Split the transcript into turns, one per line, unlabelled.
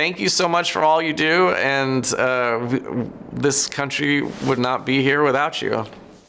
thank you so much for all you do, and uh, this country would not be here without you.